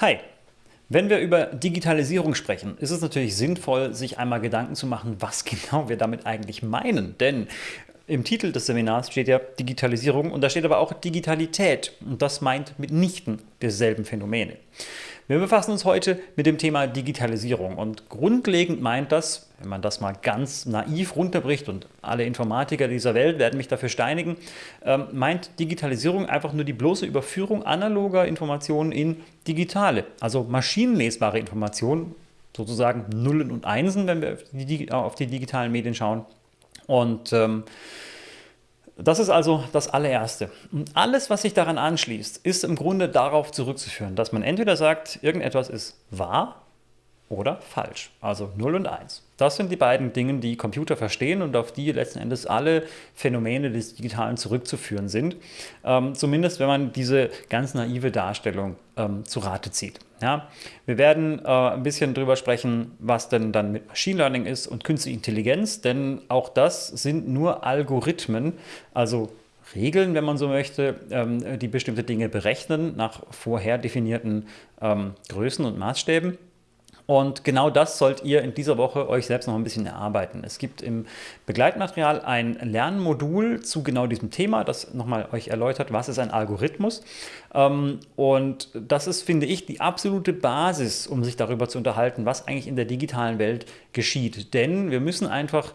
Hi! Wenn wir über Digitalisierung sprechen, ist es natürlich sinnvoll, sich einmal Gedanken zu machen, was genau wir damit eigentlich meinen. Denn im Titel des Seminars steht ja Digitalisierung und da steht aber auch Digitalität und das meint mitnichten derselben Phänomene. Wir befassen uns heute mit dem Thema Digitalisierung und grundlegend meint das, wenn man das mal ganz naiv runterbricht und alle Informatiker dieser Welt werden mich dafür steinigen, ähm, meint Digitalisierung einfach nur die bloße Überführung analoger Informationen in digitale, also maschinenlesbare Informationen, sozusagen Nullen und Einsen, wenn wir auf die, digitalen Medien schauen. Und ähm, das ist also das allererste. Und alles, was sich daran anschließt, ist im Grunde darauf zurückzuführen, dass man entweder sagt, irgendetwas ist wahr oder falsch. Also 0 und 1. Das sind die beiden Dinge, die Computer verstehen und auf die letzten Endes alle Phänomene des Digitalen zurückzuführen sind. Ähm, zumindest wenn man diese ganz naive Darstellung ähm, zu Rate zieht. Ja, wir werden äh, ein bisschen darüber sprechen, was denn dann mit Machine Learning ist und künstliche Intelligenz, denn auch das sind nur Algorithmen, also Regeln, wenn man so möchte, ähm, die bestimmte Dinge berechnen nach vorher definierten ähm, Größen und Maßstäben. Und genau das sollt ihr in dieser Woche euch selbst noch ein bisschen erarbeiten. Es gibt im Begleitmaterial ein Lernmodul zu genau diesem Thema, das nochmal euch erläutert, was ist ein Algorithmus. Ähm, und das ist, finde ich, die absolute Basis, um sich darüber zu unterhalten, was eigentlich in der digitalen Welt geschieht. Denn wir müssen einfach,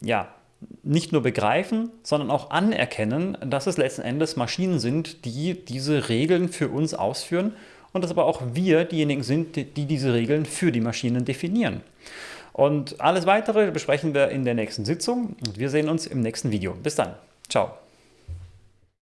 ja, nicht nur begreifen, sondern auch anerkennen, dass es letzten Endes Maschinen sind, die diese Regeln für uns ausführen und dass aber auch wir diejenigen sind, die diese Regeln für die Maschinen definieren. Und alles Weitere besprechen wir in der nächsten Sitzung und wir sehen uns im nächsten Video. Bis dann. Ciao.